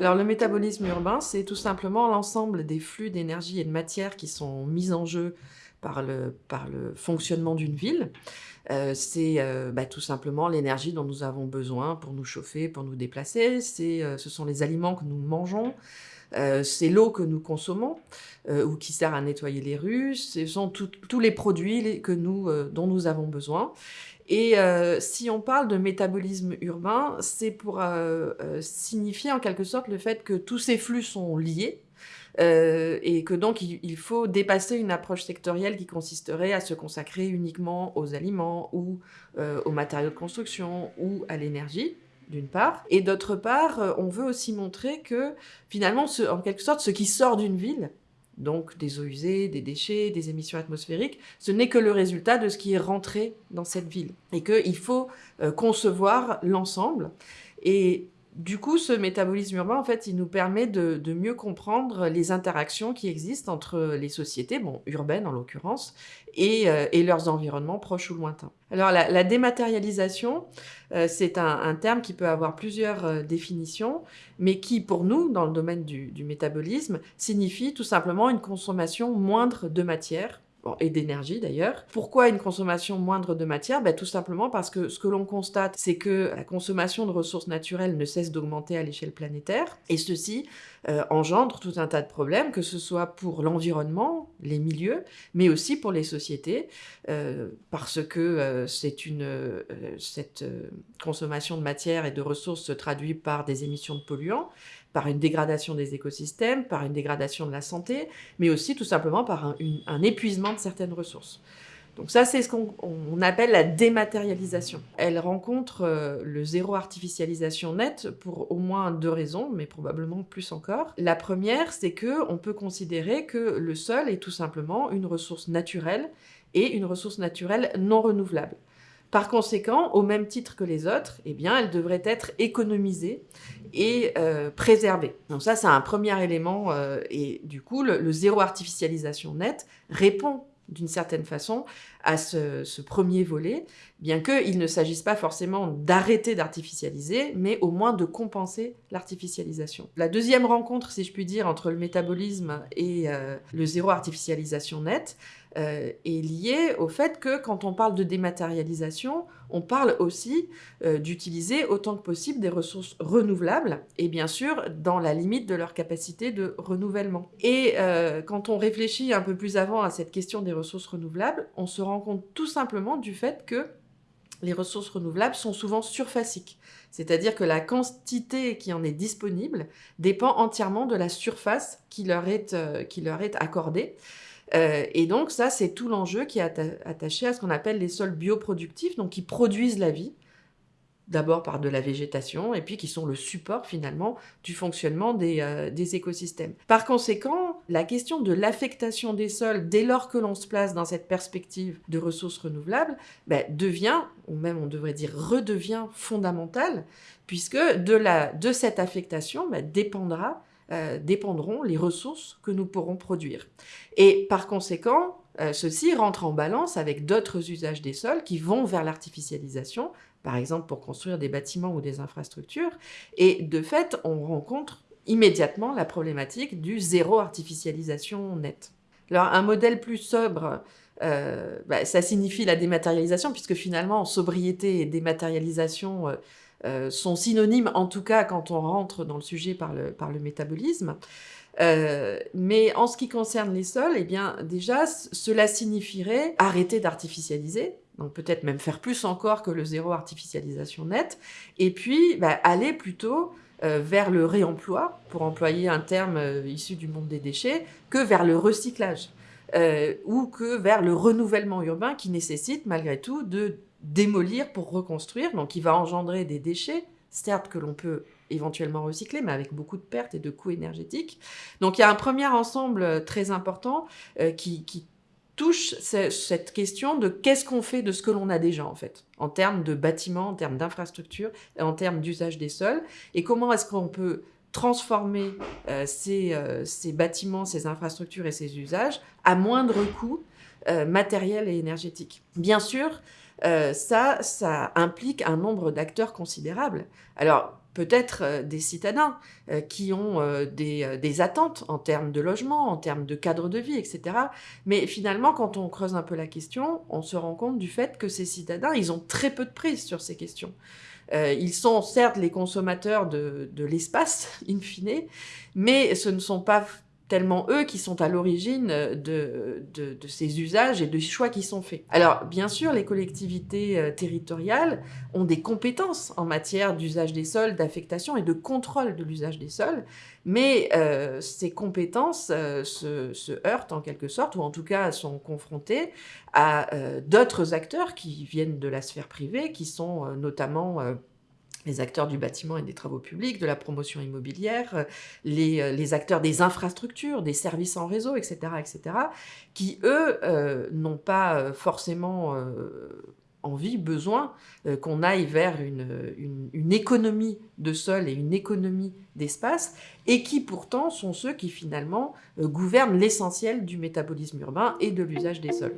Alors le métabolisme urbain, c'est tout simplement l'ensemble des flux d'énergie et de matière qui sont mis en jeu par le, par le fonctionnement d'une ville. Euh, c'est euh, bah, tout simplement l'énergie dont nous avons besoin pour nous chauffer, pour nous déplacer. Euh, ce sont les aliments que nous mangeons. C'est l'eau que nous consommons ou qui sert à nettoyer les rues. Ce sont tous les produits nous, dont nous avons besoin. Et si on parle de métabolisme urbain, c'est pour signifier en quelque sorte le fait que tous ces flux sont liés, euh, et que donc il, faut dépasser une approche sectorielle qui consisterait à se consacrer uniquement aux aliments ou euh, aux matériaux de construction ou à l'énergie d'une part, et d'autre part, euh, on veut aussi montrer que finalement, en quelque sorte, ce qui sort d'une ville, donc des eaux usées, des déchets, des émissions atmosphériques, ce n'est que le résultat de ce qui est rentré dans cette ville, et qu'il faut concevoir l'ensemble. Et du coup, ce métabolisme urbain, en fait, il nous permet de, mieux comprendre les interactions qui existent entre les sociétés, bon, urbaines en l'occurrence, et, euh, leurs environnements proches ou lointains. Alors, la, dématérialisation, euh, c'est un, terme qui peut avoir plusieurs euh, définitions, mais qui, pour nous, dans le domaine du métabolisme, signifie tout simplement une consommation moindre de matière et d'énergie d'ailleurs. Pourquoi une consommation moindre de matière? Ben, Tout simplement parce que ce que l'on constate, c'est que la consommation de ressources naturelles ne cesse d'augmenter à l'échelle planétaire, et ceci euh, engendre tout un tas de problèmes, que ce soit pour l'environnement, les milieux, mais aussi pour les sociétés, euh, parce que euh, cette consommation de matière et de ressources se traduit par des émissions de polluants, par une dégradation des écosystèmes, par une dégradation de la santé, mais aussi tout simplement par un, épuisement de certaines ressources. Donc ça, c'est ce qu'on appelle la dématérialisation. Elle rencontre euh, le zéro artificialisation net pour au moins deux raisons, mais probablement plus encore. La première, c'est que on peut considérer que le sol est tout simplement une ressource naturelle et une ressource naturelle non renouvelable. Par conséquent, au même titre que les autres, eh bien, elle devrait être économisée et euh, préservée. Donc ça, c'est un premier élément. Euh, et du coup, le, zéro artificialisation net répond d'une certaine façon à ce, premier volet, bien qu'il ne s'agisse pas forcément d'arrêter d'artificialiser, mais au moins de compenser l'artificialisation. La deuxième rencontre, si je puis dire, entre le métabolisme et euh, le zéro artificialisation net, euh, est lié au fait que quand on parle de dématérialisation, on parle aussi euh, d'utiliser autant que possible des ressources renouvelables, et bien sûr dans la limite de leur capacité de renouvellement. Et euh, quand on réfléchit un peu plus avant à cette question des ressources renouvelables, on se rend compte tout simplement du fait que les ressources renouvelables sont souvent surfaciques. C'est-à-dire que la quantité qui en est disponible dépend entièrement de la surface qui leur est, qui leur est accordée. Euh, et donc ça, c'est tout l'enjeu qui est attaché à ce qu'on appelle les sols bioproductifs, donc qui produisent la vie, d'abord par de la végétation, et puis qui sont le support finalement du fonctionnement des, euh, écosystèmes. Par conséquent, la question de l'affectation des sols, dès lors que l'on se place dans cette perspective de ressources renouvelables, ben, devient, ou même on devrait dire redevient fondamentale, puisque de, la, de cette affectation ben, dépendra euh, dépendront les ressources que nous pourrons produire. Et par conséquent, euh, ceci rentre en balance avec d'autres usages des sols qui vont vers l'artificialisation, par exemple pour construire des bâtiments ou des infrastructures. Et de fait, on rencontre immédiatement la problématique du zéro artificialisation net. Alors un modèle plus sobre, euh, bah, ça signifie la dématérialisation, puisque finalement, sobriété et dématérialisation euh, sont synonymes, en tout cas quand on rentre dans le sujet par le, par le métabolisme. Euh, mais en ce qui concerne les sols, eh bien déjà, cela signifierait arrêter d'artificialiser, donc peut-être même faire plus encore que le zéro artificialisation net, et puis bah, aller plutôt euh, vers le réemploi, pour employer un terme issu du monde des déchets, que vers le recyclage, ou que vers le renouvellement urbain qui nécessite malgré tout de démolir pour reconstruire, donc il va engendrer des déchets, certes que l'on peut éventuellement recycler, mais avec beaucoup de pertes et de coûts énergétiques. Donc il y a un premier ensemble euh, très important euh, qui, touche cette question de qu'est-ce qu'on fait de ce que l'on a déjà en fait, en termes de bâtiments, en termes d'infrastructures, en termes d'usage des sols, et comment est-ce qu'on peut transformer euh, ces, ces, bâtiments, ces infrastructures et ces usages à moindre coût matériel et énergétique. Bien sûr, ça, ça implique un nombre d'acteurs considérable. Alors, peut-être des citadins qui ont des, des, attentes en termes de logement, en termes de cadre de vie, etc. Mais finalement, quand on creuse un peu la question, on se rend compte du fait que ces citadins, ils ont très peu de prise sur ces questions. ils sont certes les consommateurs de, de l'espace, in fine, mais ce ne sont pas tellement eux qui sont à l'origine de, de, ces usages et de choix qui sont faits. Alors, bien sûr, les collectivités euh, territoriales ont des compétences en matière d'usage des sols, d'affectation et de contrôle de l'usage des sols, mais euh, ces compétences euh, se, heurtent en quelque sorte, ou en tout cas sont confrontées à d'autres acteurs qui viennent de la sphère privée, qui sont notamment les acteurs du bâtiment et des travaux publics, de la promotion immobilière, euh, euh, les, acteurs des infrastructures, des services en réseau, etc., etc., qui, eux, euh, n'ont pas forcément envie, besoin qu'on aille vers une, économie de sol et une économie d'espace, et qui pourtant sont ceux qui finalement gouvernent l'essentiel du métabolisme urbain et de l'usage des sols.